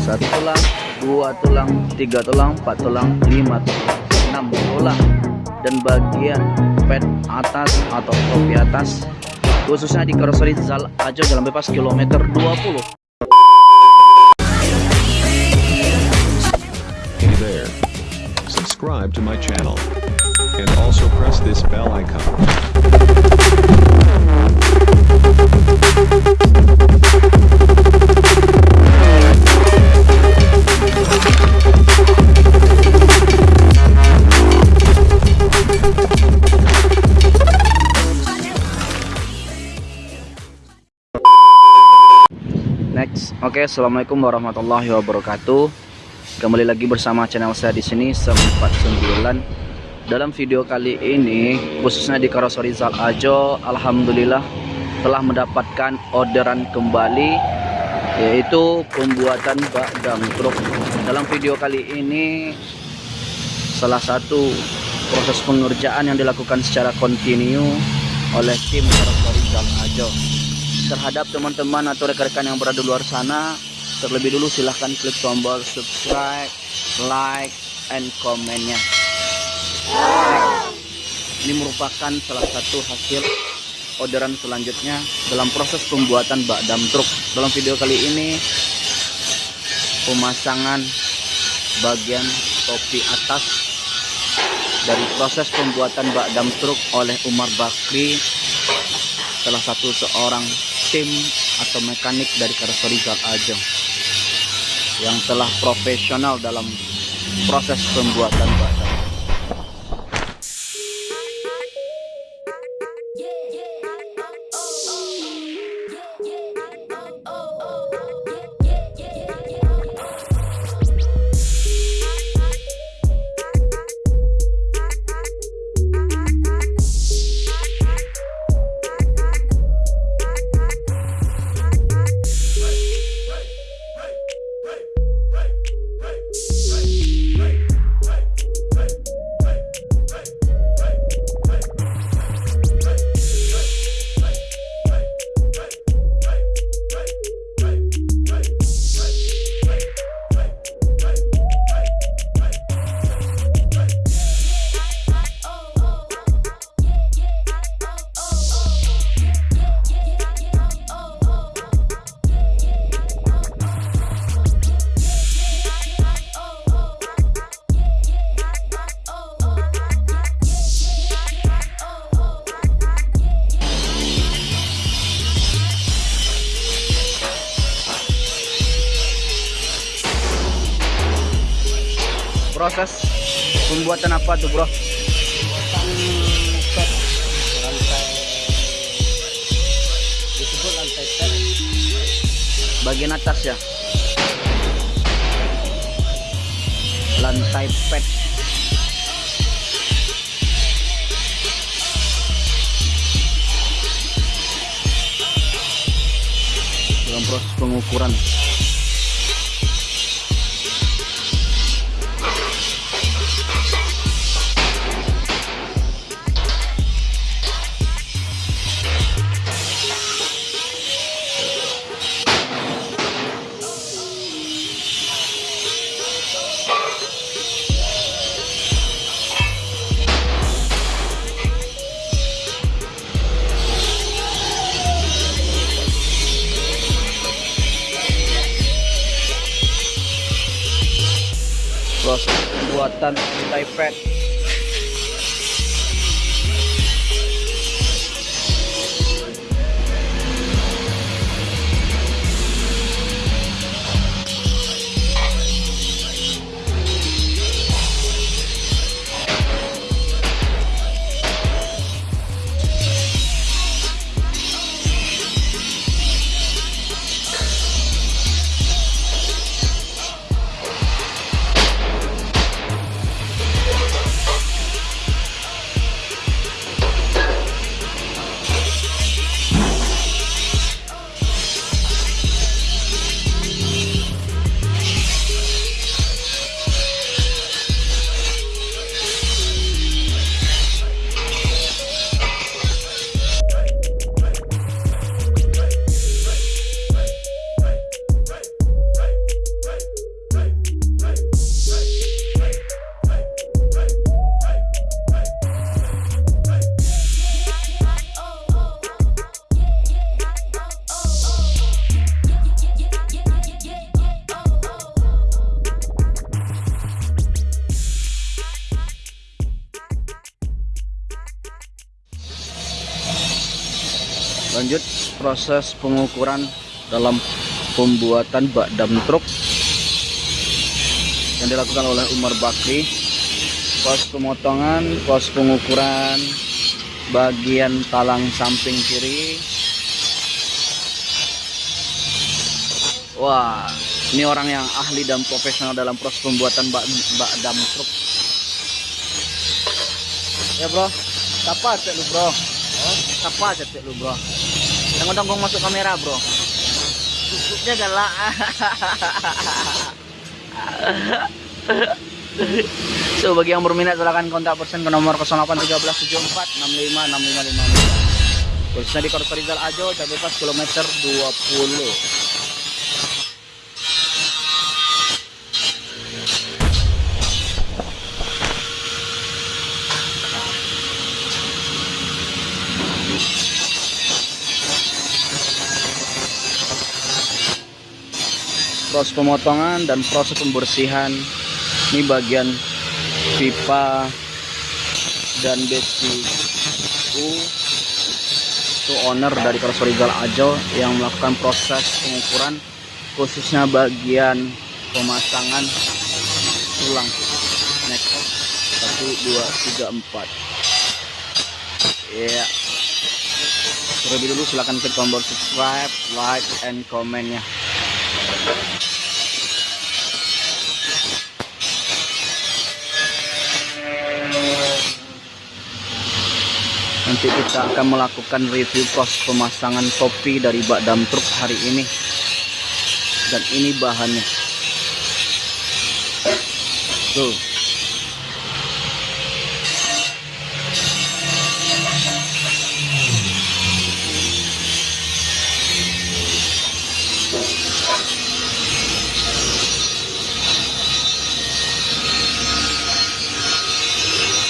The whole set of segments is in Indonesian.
satu tulang dua tulang tiga tulang empat tulang lima tulang enam tulang dan bagian pet atas atau topi atas khususnya di karoseri Zal Ajo Jalan Bebas kilometer 20 Hey there. Subscribe to my channel. And also press this bell icon. Oke, assalamualaikum warahmatullahi wabarakatuh. Kembali lagi bersama channel saya di sini 949. Dalam video kali ini, khususnya di Karoseri Zal Ajo, alhamdulillah telah mendapatkan orderan kembali yaitu pembuatan bak dam truk. Dalam video kali ini salah satu proses pengerjaan yang dilakukan secara kontinu oleh tim Karoseri Zal Ajo terhadap teman-teman atau rekan-rekan yang berada di luar sana terlebih dulu silahkan klik tombol subscribe like and komennya ini merupakan salah satu hasil orderan selanjutnya dalam proses pembuatan bak dam truk. Dalam video kali ini pemasangan bagian topi atas dari proses pembuatan bak dam truk oleh Umar Bakri salah satu seorang tim atau mekanik dari karoseri Zal Ajeng yang telah profesional dalam proses pembuatan badan. Proses pembuatan apa tuh, Bro? lantai Bagian atas ya. Lantai pet. Dalam proses pengukuran. Lanjut proses pengukuran dalam pembuatan bak dam truk yang dilakukan oleh Umar Bakri. Pos pemotongan pos pengukuran bagian talang samping kiri. Wah ini orang yang ahli dan profesional dalam proses pembuatan bak, bak dam truk. Ya bro. Siapa cek lu bro? Siapa cek lu bro yang udah masuk kamera bro. Tutupnya galak. So bagi yang berminat silahkan kontak persen ke nomor 081374656555 khususnya di Korso Rizal Ajo cabai pas kilometer 20 proses pemotongan dan proses pembersihan ini bagian pipa dan besi. U itu owner dari Kroso Rizal Ajo yang melakukan proses pengukuran khususnya bagian pemasangan tulang. Next. 1 2 3 4 ya terlebih dulu silahkan klik tombol subscribe like and komennya nanti kita akan melakukan review proses pemasangan topi dari bak dam truk hari ini. Dan ini bahannya. Tuh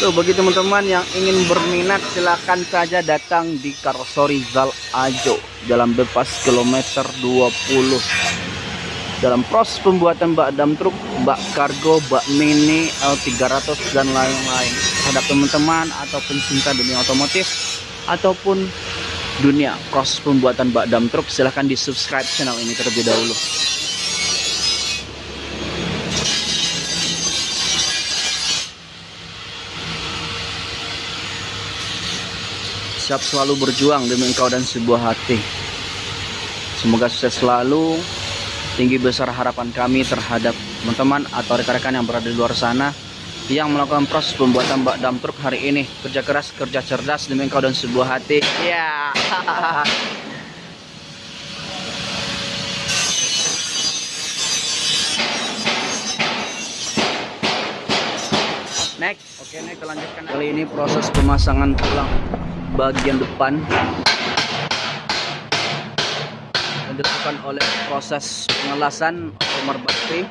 Tuh bagi teman-teman yang ingin berminat silahkan saja datang di Karosori Zal Ajo Jalan Bebas kilometer 20 dalam proses pembuatan bak dam truk, bak kargo, bak mini, L300 dan lain-lain. Terhadap teman-teman atau pencinta dunia otomotif ataupun dunia proses pembuatan bak dam truk silahkan di subscribe channel ini terlebih dahulu siap selalu berjuang demi engkau dan sebuah hati. Semoga sukses selalu. Tinggi besar harapan kami terhadap teman-teman atau rekan-rekan yang berada di luar sana yang melakukan proses pembuatan bak dam truk hari ini. Kerja keras kerja cerdas demi engkau dan sebuah hati. Ya next. Oke kita lanjutkan. Kali ini proses pemasangan tulang bagian depan. Yang dilakukan oleh proses pengelasan Omar Bakri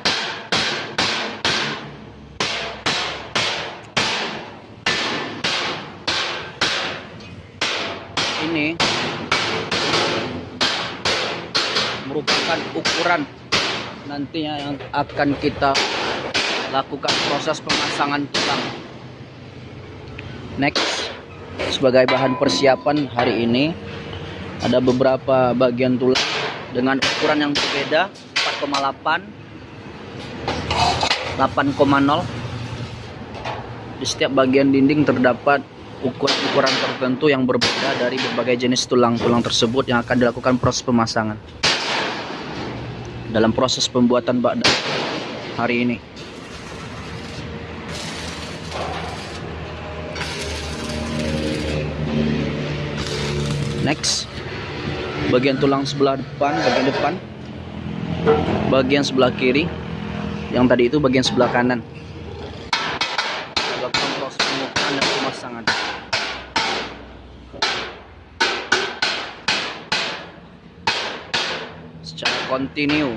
ini merupakan ukuran nantinya yang akan kita lakukan proses pemasangan tulang next sebagai bahan persiapan hari ini ada beberapa bagian tulang dengan ukuran yang berbeda 4,8 8,0 di setiap bagian dinding terdapat ukuran-ukuran tertentu yang berbeda dari berbagai jenis tulang-tulang tersebut yang akan dilakukan proses pemasangan. Dalam proses pembuatan bak hari ini next. Bagian tulang sebelah depan bagian depan. Bagian sebelah kiri. Yang tadi itu bagian sebelah kanan. Lakukan proses pengukuran dan pemasangan. Secara kontinu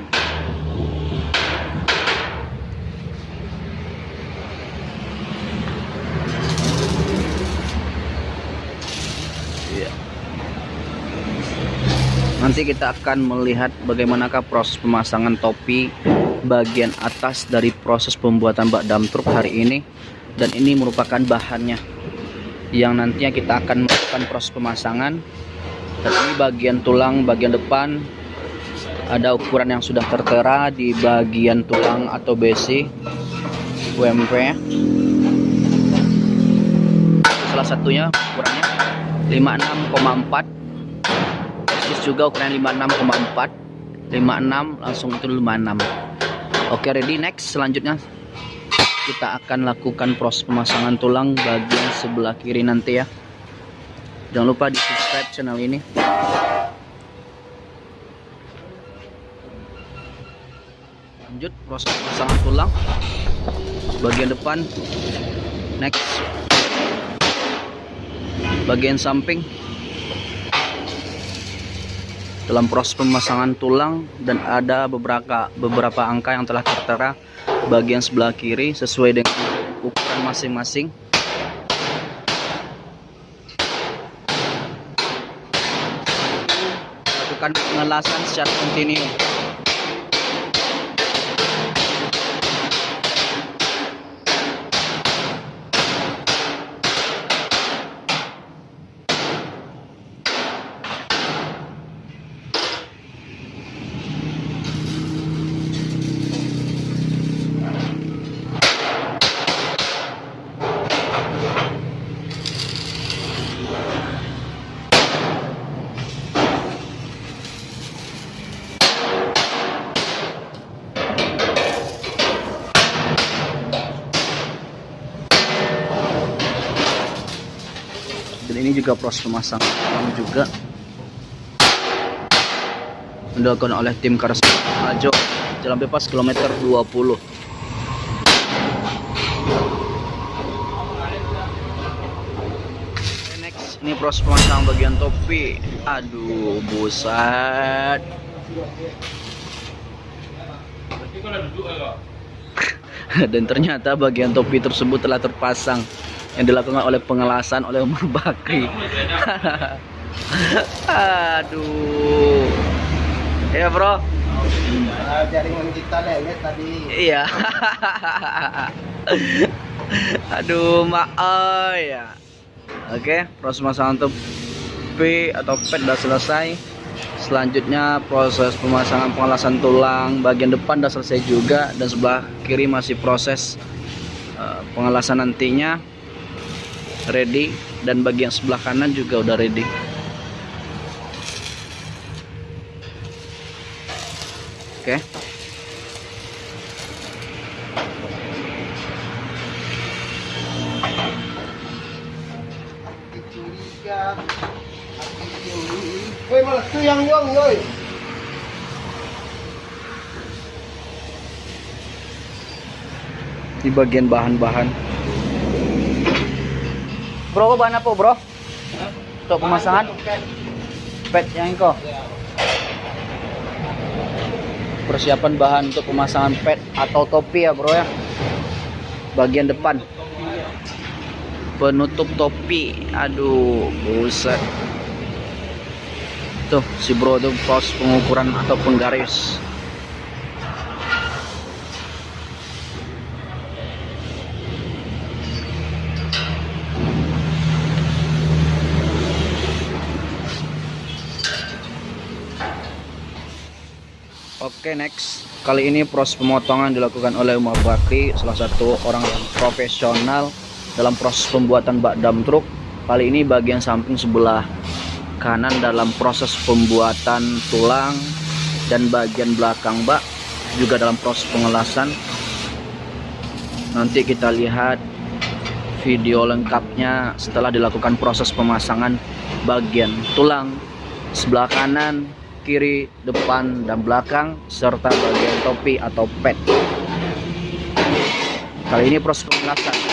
Nanti kita akan melihat bagaimanakah proses pemasangan topi bagian atas dari proses pembuatan bak dam truk hari ini. Dan ini merupakan bahannya yang nantinya kita akan melakukan proses pemasangan. Dan ini bagian tulang bagian depan. Ada ukuran yang sudah tertera di bagian tulang atau besi UMP salah satunya ukurannya 56,4 persis juga ukuran 56,4 56 langsung itu 56 oke ready next selanjutnya. Kita akan lakukan proses pemasangan tulang bagian sebelah kiri nanti ya. Jangan lupa di subscribe channel ini. Lanjut proses pemasangan tulang. Bagian depan. Next. Bagian samping dalam proses pemasangan tulang dan ada beberapa beberapa angka yang telah tertera bagian sebelah kiri sesuai dengan ukuran masing-masing. Lakukan pengelasan secara kontinu ini juga proses pemasangan. Juga dilakukan oleh tim Karas Ajo jalan bebas kilometer 20 next. Ini proses pemasangan bagian topi. Aduh buset. Dan ternyata bagian topi tersebut telah terpasang yang dilakukan oleh pengelasan oleh Umar Bakri. Aduh. Ya bro. Jaringan kita lewat tadi. iya. Aduh maaf ya oke proses pemasangan topi atau pet sudah selesai. Selanjutnya proses pemasangan pengelasan tulang bagian depan sudah selesai juga dan sebelah kiri masih proses eh, pengelasan nantinya ready dan bagian sebelah kanan juga udah ready oke yoi. di bagian bahan-bahan bro bahan apa bro? Untuk pemasangan? pet yang kok persiapan bahan untuk pemasangan pet atau topi ya bro ya? Bagian depan. Penutup topi aduh buset. Tuh si bro tuh pos pengukuran ataupun garis Oke next. Kali ini proses pemotongan dilakukan oleh Umar Bakri salah satu orang yang profesional dalam proses pembuatan bak dam truk. Kali ini bagian samping sebelah kanan dalam proses pembuatan tulang dan bagian belakang bak juga dalam proses pengelasan. Nanti kita lihat video lengkapnya setelah dilakukan proses pemasangan bagian tulang sebelah kanan kiri, depan, dan belakang serta bagian topi atau pet. Kali ini proses pengelasan.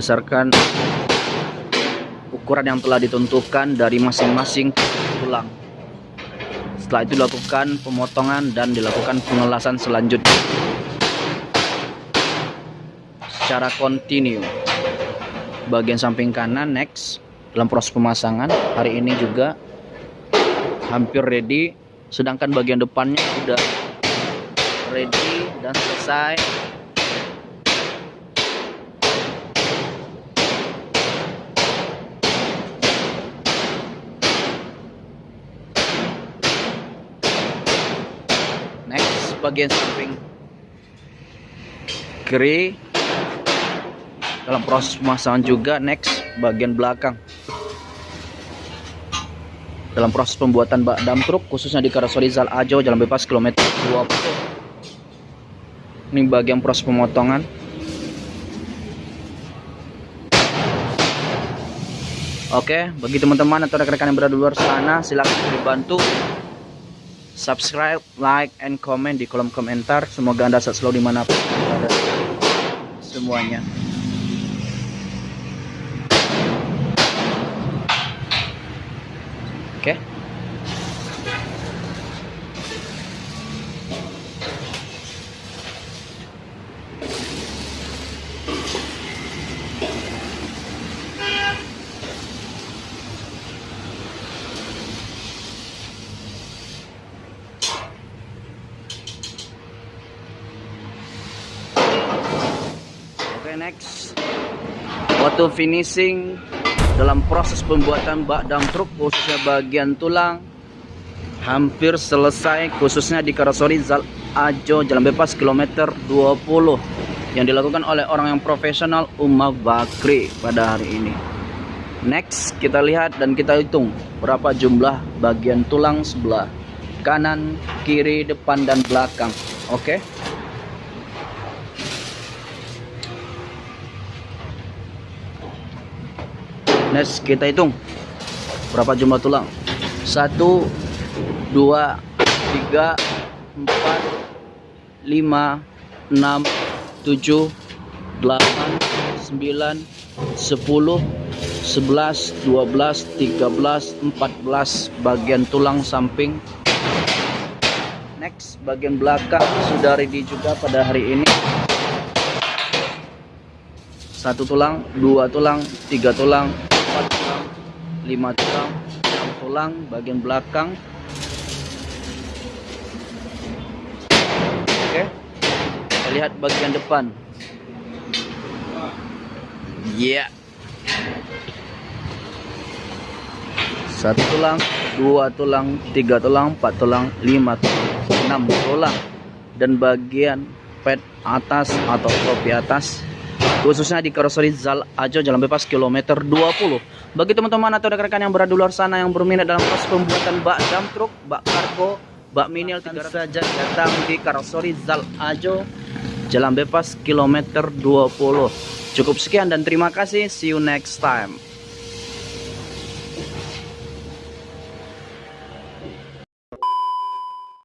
Berdasarkan ukuran yang telah ditentukan dari masing-masing tulang. Setelah itu dilakukan pemotongan dan dilakukan pengelasan selanjutnya. secara kontinu bagian samping kanan next dalam proses pemasangan hari ini juga hampir ready sedangkan bagian depannya sudah ready dan selesai next bagian samping. Kiri. Dalam proses pemasangan juga next bagian belakang. Dalam proses pembuatan bak dam truk khususnya di Karoseri Zal Ajo jalan bebas kilometer 20 ini bagian proses pemotongan. Oke, bagi teman-teman atau rekan-rekan yang berada di luar sana, silakan dibantu subscribe, like, and comment di kolom komentar. Semoga Anda selalu di mana pun berada. Semuanya. Waktu finishing dalam proses pembuatan bak dam truk khususnya bagian tulang hampir selesai khususnya di Karosori Zal Ajo Jalan Bebas kilometer 20 yang dilakukan oleh orang yang profesional Umma Bakri pada hari ini. Next kita lihat dan kita hitung berapa jumlah bagian tulang sebelah kanan, kiri, depan dan belakang. Oke. Next kita hitung berapa jumlah tulang. Satu, dua, tiga, empat, lima, enam, tujuh, delapan, sembilan, sepuluh, sebelas, dua belas, tiga belas, empat belas bagian tulang samping. Next bagian belakang sudah ready juga pada hari ini satu tulang, dua tulang, tiga tulang, lima tulang, enam tulang bagian belakang. Oke, kita lihat bagian depan. Ya. Yeah. Satu tulang, dua tulang, tiga tulang, empat tulang, lima tulang, enam tulang, dan bagian pet atas atau topi atas khususnya di Karoseri Zal Ajo Jalan Bebas kilometer 20 bagi teman-teman atau rekan-rekan yang berada di luar sana yang berminat dalam proses pembuatan bak dam truk, bak kargo, bak minial 300 saja datang di Karoseri Zal Ajo Jalan Bebas kilometer 20 cukup sekian dan terima kasih. See you next time